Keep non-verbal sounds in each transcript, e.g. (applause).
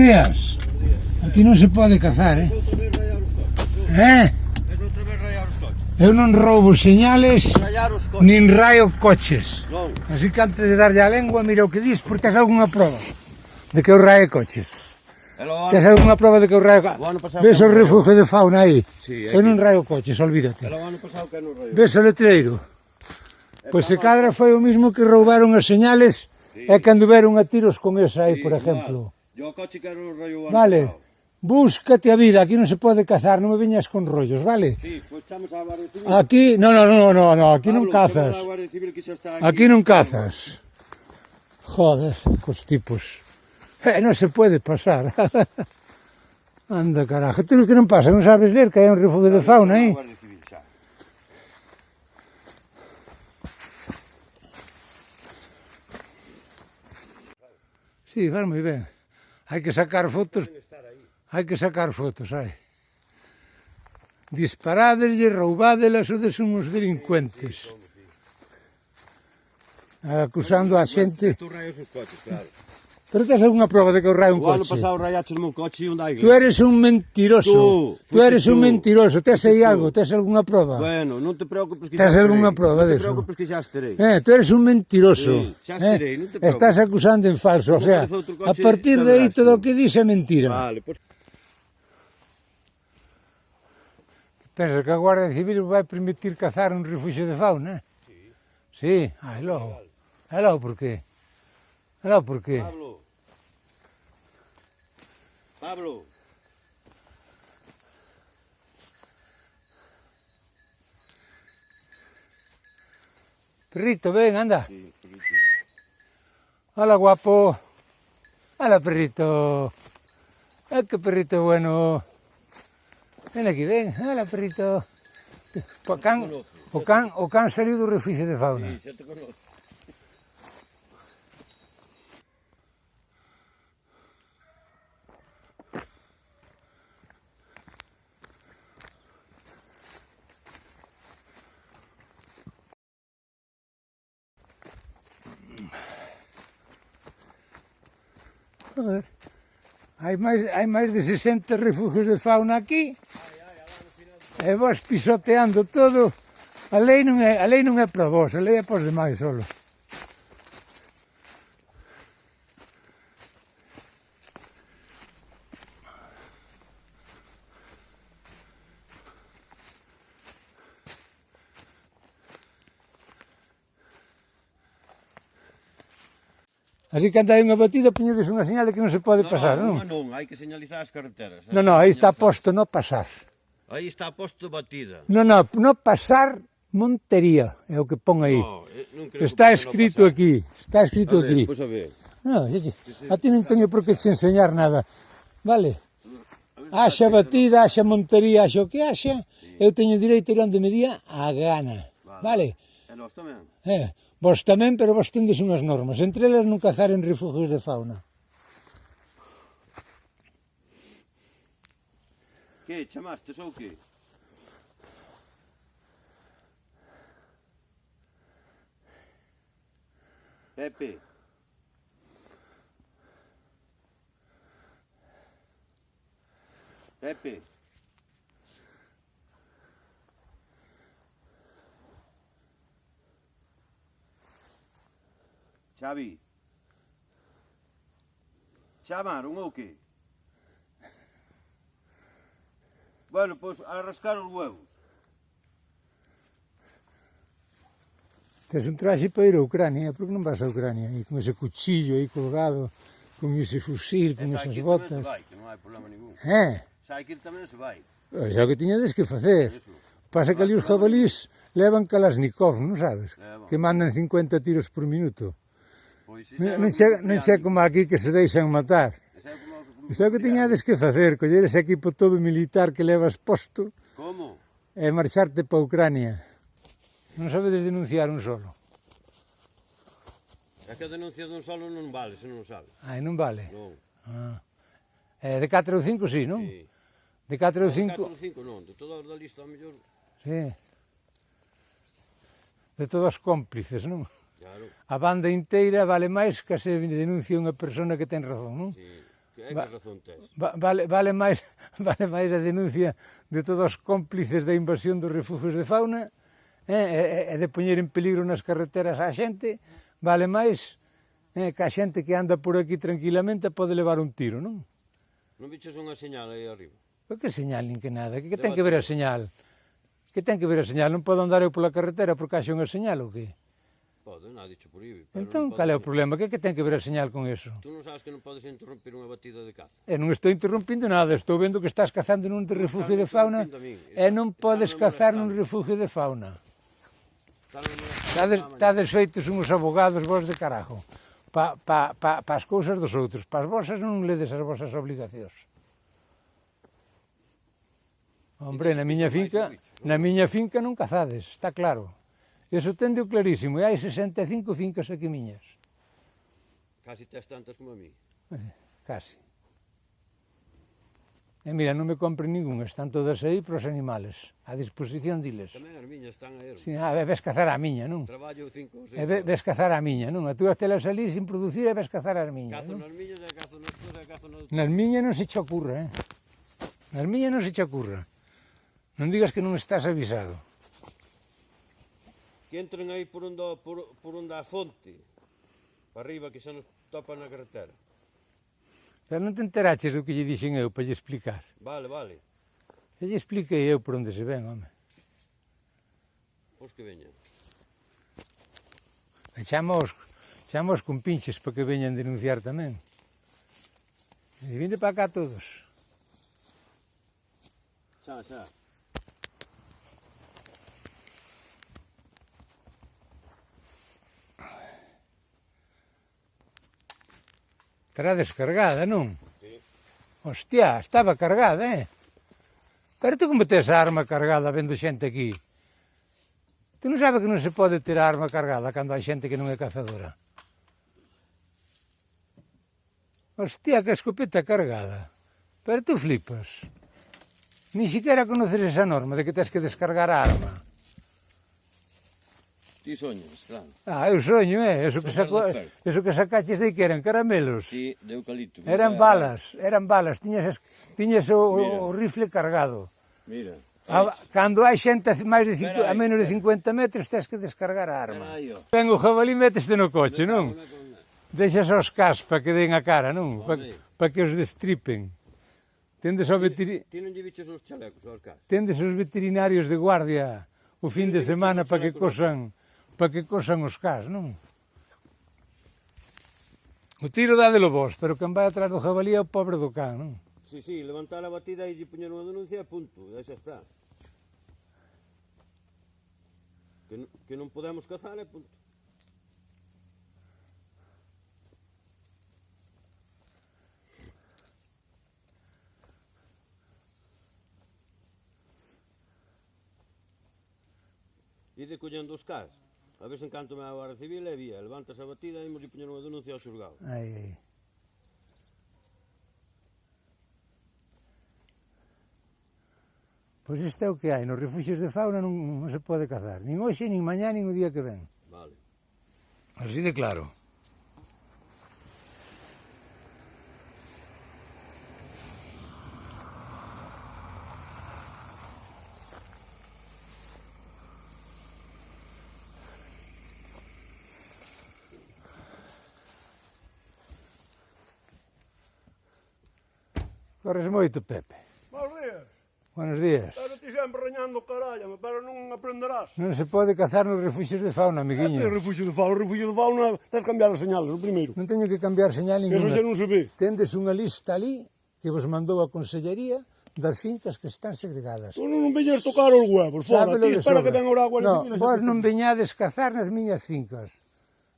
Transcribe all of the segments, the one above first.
días. Aquí non se pode cazar, eh? Eh? Eu non roubo señales, nin raio coches. Así que antes de darlle a lengua, mira o que dis, porque tes algunha prova de que eu raio coches. Tes algunha prova de que eu raio coches. Ves o refugio de fauna aí? Sí, eu non raio coches, olvídate. Ves o letreiro? Pois se cadra foi o mismo que roubaron as señales e cando veron a tiros con esa aí, por exemplo. Yo coche quero rollo avanzado. Vale. Búscate a vida, aquí non se pode cazar, non me veñas con rollos, vale? Sí, pois estamos a Guardia Civil. Aquí, no, no, no, no, no, aquí Pablo, non cazas. A Guardia Civil que xa está aquí. aquí non cazas. Joder, cos tipos. Eh, non se pode pasar. (laughs) Anda, carajo, tú que non pasa, non sabes ler que hai un refugio de fauna, eh? Sí, faz moi ben. Hai que sacar fotos. Hai que sacar fotos, hai. Disparadeslle, roubádelas, des uns delincuentes. Acusando a xente. Tú raios os coches, claro. Pero tes algunha prova de que eu rai un o coche. O ano pasado rayaches o meu coche e un da iglesia. Eres un mentiroso. Tú, tú eres tú. un mentiroso. Tes aí algo, tes algunha prova. Bueno, non te preocupes que tes algunha prova deso. Non te preocupes que xa estarei. Eh, tú eres un mentiroso. Sí, xa esterei, eh? non te preocupes. Estás acusando en falso, o sea, a partir de aí todo o que dis é mentira. Vale, pois... Pues... Pensa que a Guardia Civil vai permitir cazar un refuxio de fauna? Sí. Sí, aí ah, logo. Aí logo, por qué? No, ¿por qué? Pablo. Pablo. Perrito, ven, anda. Sí, perrito. Hola, guapo. Hola, perrito. Ay, qué perrito bueno. Ven aquí, ven. Hola, perrito. Ocan, o can saliu do refugio de fauna. Sí, xa te conozco. Joder. Hai máis, hai máis de 60 refugios de fauna aquí. E vos pisoteando todo. A lei non é, a lei non é para vos, a lei é para os demais solos. Así que anda unha batida, poñedes unha señal de que non se pode pasar, non? Non, non, hai que señalizar as carreteras. Non, non, aí está posto no pasar. Aí está posto batida. Non, non, no pasar Montería, é o que pon aí. No, eh, está escrito no aquí, está escrito vale, aquí. Pois a ver. No, oye, a ti non teño por que te enseñar nada. Vale. Haxa batida, haxa montería, haxa o que haxa, eu teño direito a ir onde me día a gana. Vale. E nós tamén. Eh, Vos tamén, pero vos tendes unhas normas. Entre elas non cazar en refugios de fauna. Que, chamaste ou que? Pepe. Pepe. Xavi. Chamaron ou que? Bueno, pois a rascar os huevos. Tes un traxe para ir a Ucrania, por que non vas a Ucrania? E con ese cuchillo aí colgado, con ese fusil, con esas botas... Tamén se vai, que non hai problema ningún. Eh? Sai que tamén se vai. Pois é o que tiñades que facer. Eso. Pasa que ali os jabalís levan Kalashnikov, non sabes? Levan. Que mandan 50 tiros por minuto. Pois, non, che, non che como aquí que se deixan matar. Isto é o que tiñades que facer, coller ese equipo todo militar que levas posto Como? e marcharte para Ucrania. Non sabedes denunciar un solo. É que a denuncia dun solo non vale, se non sabes. Ai, non vale? Non. Ah. Eh, de 4 ou 5 sí, non? Sí. De 4 ou 5... De 4 ou 5 non, de todas da lista a mellor... Sí. De todos cómplices, non? Claro. A banda inteira vale máis que se denuncia unha persona que ten razón, non? Sí. Que va, razón tes? Va, vale, vale, máis, (laughs) vale máis a denuncia de todos os cómplices da invasión dos refugios de fauna eh, e, e de poñer en peligro nas carreteras a xente, vale máis eh, que a xente que anda por aquí tranquilamente pode levar un tiro, non? Non bichos unha señal aí arriba? Pero que señal nin que nada? Que, que ten que ver a señal? Que ten que ver a señal? Non podo andar eu pola carretera porque haxe unha señal ou que? Pode, nada dicho por IBI. Entón, cal é o problema? Que é que ten que ver a señal con eso? Tú non sabes que non podes interrompir unha batida de caza? E non estou interrompindo nada, estou vendo que estás cazando nun refugio de fauna e non podes cazar nun refugio de fauna. Estades, estades feitos uns abogados vos de carajo pa, pa, pa, pa as cousas dos outros, pa as vosas non ledes as vosas obligacións. Hombre, na miña finca, na miña finca non cazades, está claro. Eso tende clarísimo. E hai 65 fincas aquí miñas. Casi tes tantas como a mí. Eh, casi. E mira, non me compre ningún, están todas aí para os animales, a disposición diles. Tamén as miñas están aí. Si, a ver, ves cazar a miña, non? Traballo cinco ou seis. E ve, ves cazar a miña, non? A túa telas ali sin producir e ves cazar as miñas, cazo non? Cazo nas miñas e cazo nas tuas e cazo nas. Nas miñas non se che ocurra, eh? Nas miñas non se che ocurra. Non digas que non estás avisado que entren aí por onde, por, por onde a fonte, para arriba que xa nos topan na carretera. Xa non te enteraches do que lle dixen eu para lle explicar. Vale, vale. E lle expliquei eu por onde se ven, home. Pois que veñan. E chamos, chamos con pinches para que veñan denunciar tamén. E vinde para cá todos. Xa, xa. Estará descargada, non? Sí. Hostia, estaba cargada, eh? Pero tú como tes a arma cargada vendo xente aquí? Tú non sabes que non se pode ter a arma cargada cando hai xente que non é cazadora? Hostia, que escopeta cargada. Pero tú flipas. Ni siquiera conoces esa norma de que tens que descargar a arma. Ti soñas, claro. Ah, eu soño, é. Eh? Eso que, saco, eso que sacaches de que eran caramelos. Sí, de eucalipto. Eran mira, balas, eran balas. Tiñas, tiñas o, mira. o rifle cargado. Mira. A, cando hai xente a, máis de cinco, a menos de 50 metros, tens que descargar a arma. Ten o jabalí, meteste no coche, non? Deixas os cas para que den a cara, non? Para pa que os destripen. Tendes ao veterinario... Os chalecos, cas. Tendes os veterinarios de guardia o fin de semana para que cosan para que cosan os cas, non? O tiro dádelo vos, pero quen vai atrás do jabalí é o pobre do can, non? Si, sí, si, sí, levantar a batida e lle poñer unha denuncia e punto, e xa está. Que, que non podemos cazar e punto. E de collendo os cas? A ver se encanto me a Guardia Civil e vía, levántase a batida e imos poñer unha denuncia ao xurgado. Aí, ai. Pois este é o que hai, nos refugios de fauna non, non se pode cazar, nin hoxe, nin mañá, nin o día que ven. Vale. Así de claro. Corres moito, Pepe. Bos días. Buenos días. Pero ti sempre reñando caralla, pero non aprenderás. Non se pode cazar nos refugios de fauna, amiguinho. Que refugio de fauna? O refugio de fauna tens que cambiar as señales, o primeiro. Non teño que cambiar señal ninguna. Eso xa non se ve. Tendes unha lista ali que vos mandou a Consellería das fincas que están segregadas. Pois tu non veñas tocar os huevos, fora, ti espera que ven o agua. No, vos non veñades cazar nas miñas fincas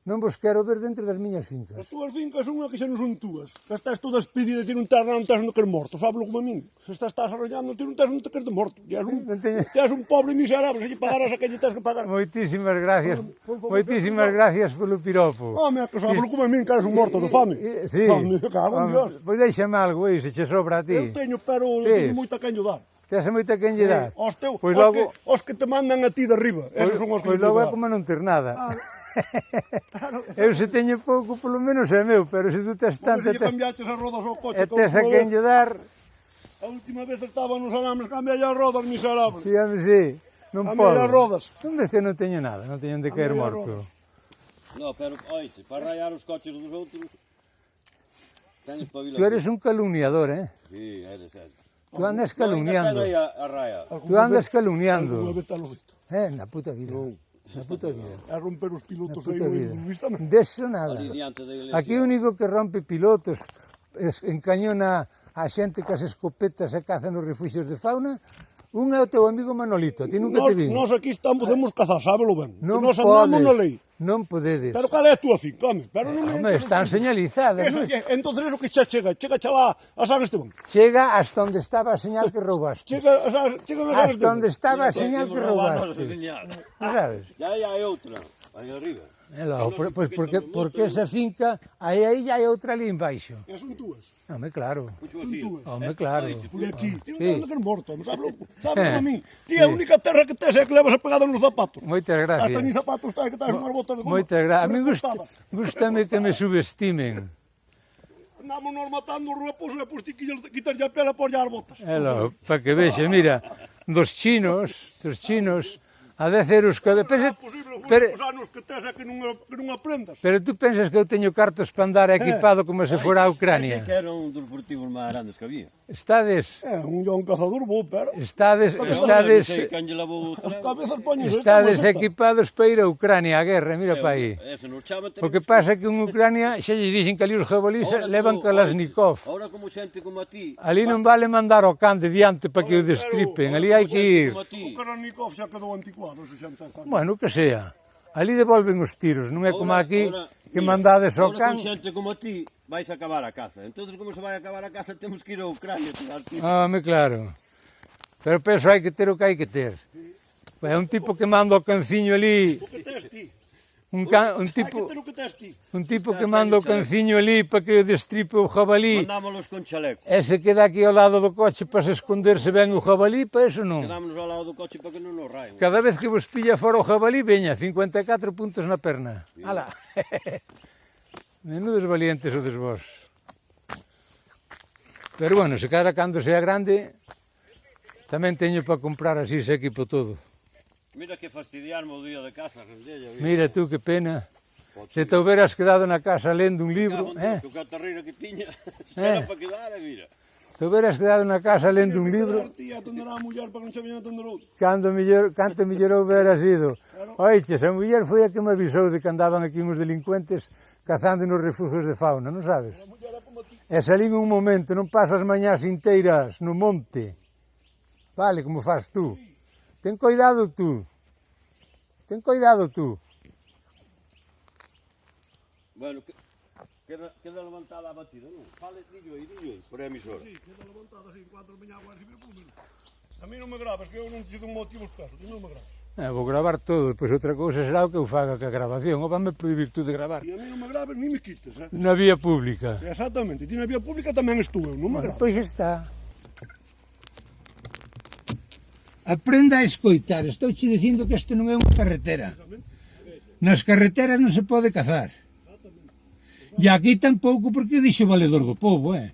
non vos quero ver dentro das miñas fincas. As túas fincas son unha que xa non son túas. Que estás toda despedida, ti non estás non estás no que morto, sábelo como a min. Se estás, estás arrollando, ti non estás no que estás morto. Ti un, non teño... ti un pobre miserable, se lle pagaras a que lle tens que pagar. Moitísimas gracias, por, por, por, moitísimas por, gracias polo piropo. Home, que sábelo como a min, que eres un morto de fame. Sí, home, cago en Dios. Pois deixame algo, aí, se che sobra a ti. Eu teño, pero sí. teño moita caño dar. Tes moita quen lle dar. Os, teu, pois os, logo... que, os que te mandan a ti de arriba, esos pois- son os que pois logo é como non ter nada. Ah. (laughs) Claro. Eu se teño pouco, polo menos é meu, pero se tú tes tanto... Porque se tes... cambiaches as rodas ao coche... E tes a quen lle dar... A última vez estaba nos alambres, cambia as rodas, miserable. Si, sí, a mí, sí. Non a podo. as rodas. Non ves que non teño nada, non teñen de caer morto. No, pero, oite, para rayar os coches dos outros... Tens pavila. Tú eres un calumniador, eh? Sí, eres, eres. Tú andas calumniando. No, a, a raya. Tú andas calumniando. Alguna vez, vez te lo visto. Eh, na puta vida. Na puta vida. A romper os pilotos aí no (laughs) non Deso nada. Aquí o único que rompe pilotos, encañona a xente que as escopetas e caza nos refugios de fauna, Un é o teu amigo Manolito, ti nunca nos, te vi. Nós aquí estamos, podemos cazar, sábelo ben. Non nós andamos na lei. Non podedes. Pero cal é a túa finca, home? Pero non eh, home, están señalizadas. Eso, non? Entonces, eso que xa chega, chega xa lá a San Esteban. Chega hasta onde estaba a señal que roubaste. Chega a San, chega a San Hasta onde estaba a señal que roubaste. Non sabes? Ya, ya hai outra, aí arriba. É lá, pois porque, porque esa finca, aí, aí hai outra ali embaixo. E son túas. Home, claro. Home, claro. Por aquí, ti non sí. que morto, sabes, (laughs) sabes a mí. Ti a única terra que tes é que levas a pegada nos zapatos. Moitas gracias. Hasta ni zapatos estás que estás unhas botas de goma. Moitas gracias. A mí gusta, gustame que me subestimen. Andamos nos matando repos e pois ti quitas a pela por as botas. Elo, para que vexe, mira, dos chinos, dos chinos, a 10 euros cada... Pensa, pero, os anos que tes é que non, que non aprendas. Pero tú pensas que eu teño cartos para andar eh, equipado como se eh, fora a Ucrania? Que era un dos furtivos máis grandes que había. Estades... É, un, un cazador bo, pero... Estades... Estades... Estades equipados para ir a Ucrania a guerra, mira para aí. O que pasa é que en Ucrania xa lle dixen que ali os jabalís levan Kalashnikov. Ahora como xente como a ti... Ali non vale mandar o can de diante para que o destripen, ali hai que ir. O Kalashnikov xa quedou anticuado todos os está... Bueno, que sea. Ali devolven os tiros, non é como aquí ora, que mira, mandades ao can. Ora xente como ti vais a acabar a caza. Entonces como se vai a acabar a caza temos que ir ao Ucrania tirar tiros. Ah, me claro. Pero penso hai que ter o que hai que ter. É un tipo que manda o canciño ali. O que tes ti? un, can, un tipo que, un tipo que manda o eh. canciño ali para que destripe o jabalí. Mandámonos con chaleco. E se queda aquí ao lado do coche para se esconderse ben o jabalí, para eso non. Quedámonos ao lado do coche para que non nos raen Cada vez que vos pilla fora o jabalí, veña, 54 puntos na perna. Ala. (laughs) Menudos valientes odes vos. Pero bueno, se cara cando sea grande, tamén teño para comprar así ese equipo todo. Mira que fastidiarme o día de casa, rendella. Mira tú que pena. Se te houberas quedado na casa lendo un libro, eh? Que o que tiña, (laughs) eh? para quedar, eh, mira. Te houberas quedado na casa lendo un libro. Tía, atenderá a muller para que non se viña atender Cando mellor, canto mellor houberas ido. Claro. Oiches, a muller foi a que me avisou de que andaban aquí uns delincuentes cazando nos refugios de fauna, non sabes? E salín un momento, non pasas mañás inteiras no monte. Vale, como faz tú. Sí. Ten cuidado tú. Ten cuidado tú. Bueno, queda, queda levantada a batida, non? Fale, dillo aí, dillo aí, por a emisora. Sí, queda levantada, así, cuatro miñaguas agua recibe público. A mí non me grabas, que eu non te un motivo escaso, ti non me grabas. Eh, ah, vou gravar todo, pois outra cousa será o que eu faga que a grabación, ou vanme prohibir tú de gravar. E a mí non me grabes, ni me quites, eh? Na vía pública. Exactamente, ti na vía pública tamén estou eu, non me grabes. Pois está. Aprenda a escoitar. Estou che dicindo que isto non é unha carretera. Nas carreteras non se pode cazar. E aquí tampouco porque dixo o valedor do povo, eh?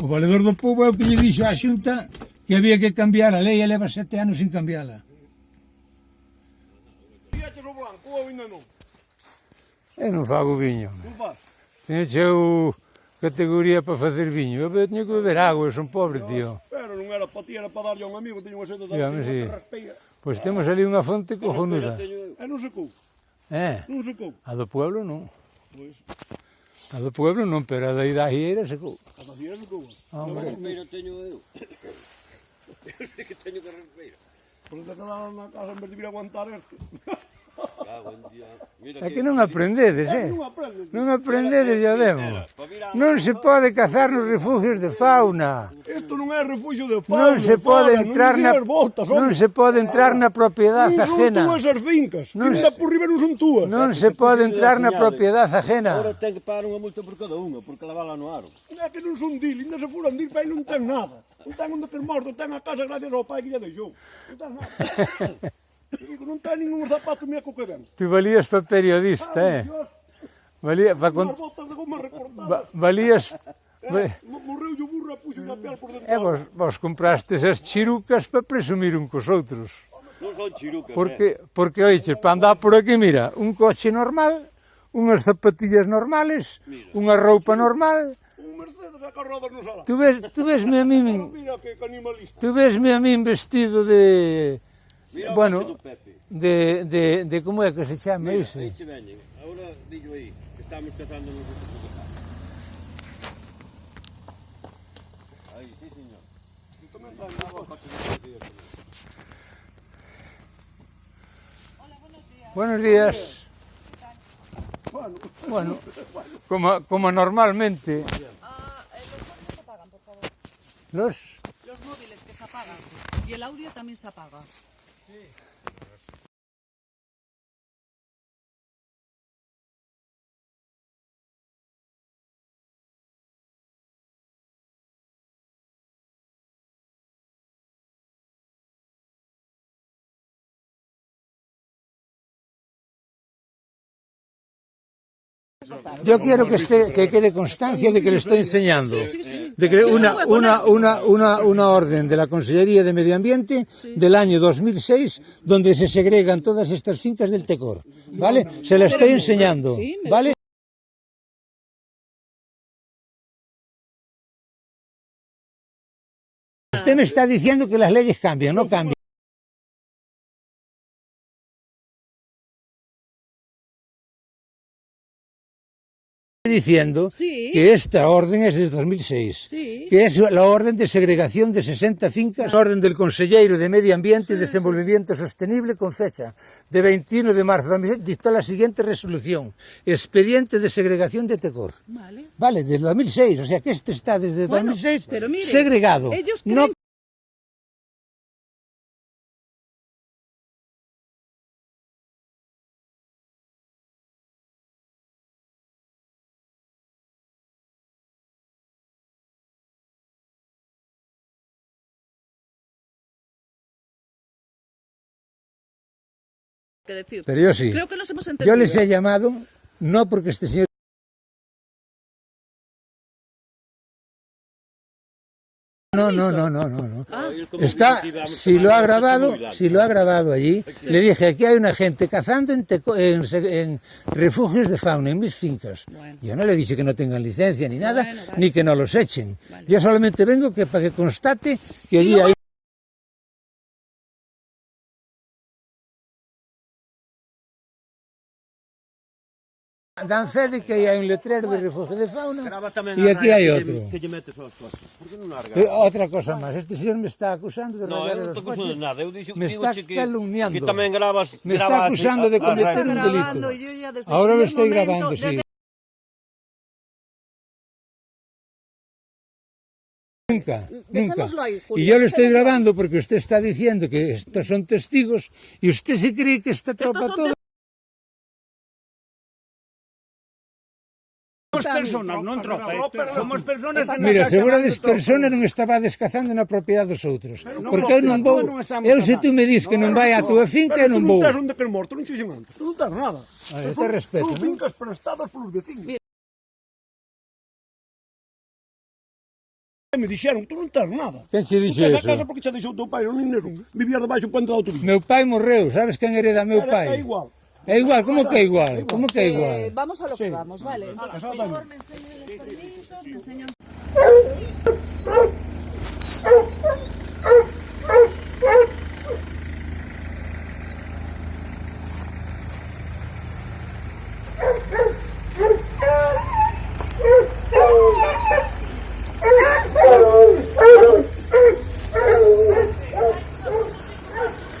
O valedor do povo é o que lle dixo á xunta que había que cambiar a lei e leva sete anos sin cambiarla. Eu non fago viño. Non faz? Tiñe cheu categoría para facer viño. Eu teño que beber agua, son pobre, tío. Pero non era para ti, era para darlle a un amigo, teño unha sede de Dígame, sí. Pois temos ali unha fonte cojonuda. Teño... Eh, non secou. Eh? Non secou. A do pueblo non. Pois. A do pueblo non, pero a da da se secou. A da Hieira secou. Ah, hombre. Non, teño eu. Eu sei que teño que respeira. Por eso te quedaron na casa en vez de vir a aguantar este. (laughs) Ah, día. Mira é que, non aprendedes, eh? Non aprendedes, non aprendedes ya demo. Non se pode cazar nos refugios de fauna. Isto non é refugio de fauna. Non se pode entrar na botas, non se pode entrar na propiedade ajena. Non son túas as fincas. Non se por riba non son túas. Non se pode entrar na propiedade ajena. Agora ten que pagar unha multa por cada unha, por lavala no aro. É que non son dil, ainda se furan dil, pai non ten nada. Non ten onde que morto, ten a casa gracias ao pai que lle deixou. Non ten nada. (laughs) Digo, non ten ningún zapato, mira co que vemos. Ti valías para periodista, ah, eh? Dios. Valía, para con... botas de goma recortadas. Va, valías... Eh, morreu o burro e puxo na pel por dentro. E eh, vos, vos comprastes as chirucas para presumir um un cos outros. Non son chirucas, porque, eh. Porque, oiches, para andar por aquí, mira, un coche normal, unhas zapatillas normales, mira, unha roupa normal, un Mercedes a carrodas Tú ves, tú vesme a min... Tú vesme a min vestido de Bueno, de, de, de que se chama Mira, isso? Estamos buenos días. (laughs) Bueno, como, como normalmente. Ah, eh, los móviles se apagan, por favor. Los... Los móviles que se apagan. Y el audio también se apaga. Sí. Yo quiero que, esté, que quede constancia de que le estoy enseñando. De que una, una, una, una, una orden de la Consellería de Medio Ambiente del año 2006 donde se segregan todas estas fincas del Tecor. ¿Vale? Se la estoy enseñando. ¿Vale? Usted me está diciendo que las leyes cambian, no cambian. diciendo sí. que esta orden es de 2006, sí. que es la orden de segregación de 60 fincas, ah. orden del Conselleiro de Medio Ambiente sí, y Desenvolvimiento Sostenible con fecha de 21 de marzo de 2006, dictó la siguiente resolución, expediente de segregación de Tecor. Vale, vale del 2006, o sea que este está desde bueno, 2006 pero mire, segregado. Ellos creen no que decir. Pero yo sí. Creo que nos hemos entendido. Yo les he llamado, no porque este señor... No, no, no, no, no, no. Ah, Está, si lo ha grabado, si lo ha grabado allí, le dije, aquí hay una gente cazando en, teco- en en refugios de fauna, en mis fincas. Bueno. Yo no le dije que no tengan licencia ni nada, Bueno, vale. ni que no los echen. Vale. Yo solamente vengo que para que constate que allí hay... dan sede que hai un letrero de refugio de fauna, e aquí hai outro. Que lle metes aos coches? Por que non largas? Outra cosa máis, este señor me está acusando de no, regalar os coches. Non, eu non nada, eu dixo, me está que, calumniando. Que tamén gravas... me está acusando de cometer un delito. Ahora lo estoy grabando, sí. Nunca, nunca. Y yo lo estoy grabando porque usted está diciendo que estos son testigos y usted se cree que esta tropa toda... personas, non tropas. Somos personas que Mira, seguro des persona non estaba descazando na propiedade dos outros. Non Porque eu non vou... Non eu se tú me dis que non vai a túa finca, eu non vou. Pero non estás onde que morto, non xixen antes. Non estás nada. A ver, te respeto. Son fincas prestadas polos vecinos. me dixeron, tú non tens nada. Quen che dixo eso? casa porque xa deixou teu pai, non nin Vivía debaixo do puente da autovía. Meu pai morreu, sabes quen hereda meu pai? Igual. É igual, como que igual? Como que Eh, igual? vamos a lo que vamos, vale. Por favor, me enseñan los permisos, me enseñan...